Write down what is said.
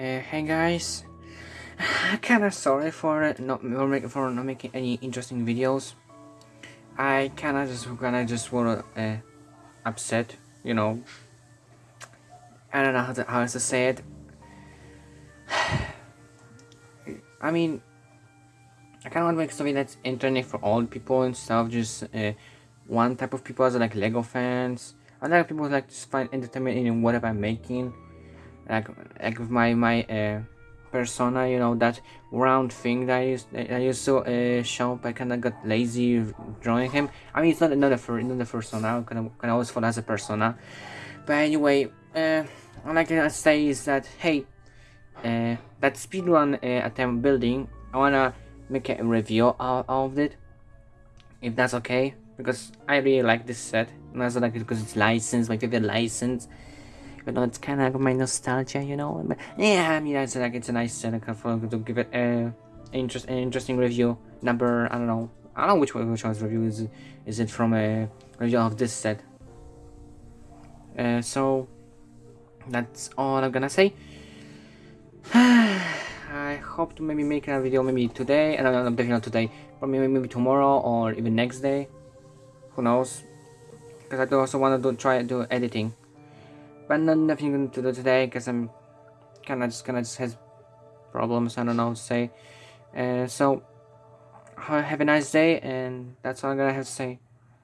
Uh, hey guys, I kinda sorry for not for not making any interesting videos. I kinda just kinda just wanna uh, upset, you know. I don't know how to how to say it. I mean, I kind of want to make something that's interesting for all people and stuff. Just uh, one type of people as like Lego fans. Other people like to find entertainment in whatever I'm making. Like like with my my uh, persona, you know that round thing that I used I used to uh, show. I kind of got lazy drawing him. I mean, it's not another for another persona. I can always follow as a persona. But anyway, uh, all I can say is that hey, uh, that speedrun uh, attempt building. I wanna make a review of, of it, if that's okay because I really like this set. And also like it because it's licensed, my favorite license. Even though it's kind of my nostalgia, you know. Yeah, I mean, it's like it's a nice set. I to give it a interest, an interesting review. Number, I don't know, I don't know which one, which one's review is. Is it from a review of this set? Uh, so that's all I'm gonna say. I hope to maybe make a video maybe today, and I'm definitely not today, but maybe maybe tomorrow or even next day who knows because I do also want to do try do editing but not nothing to do today because I'm kind of just kind of just has problems I don't know to say. Uh, so have a nice day and that's all I'm gonna have to say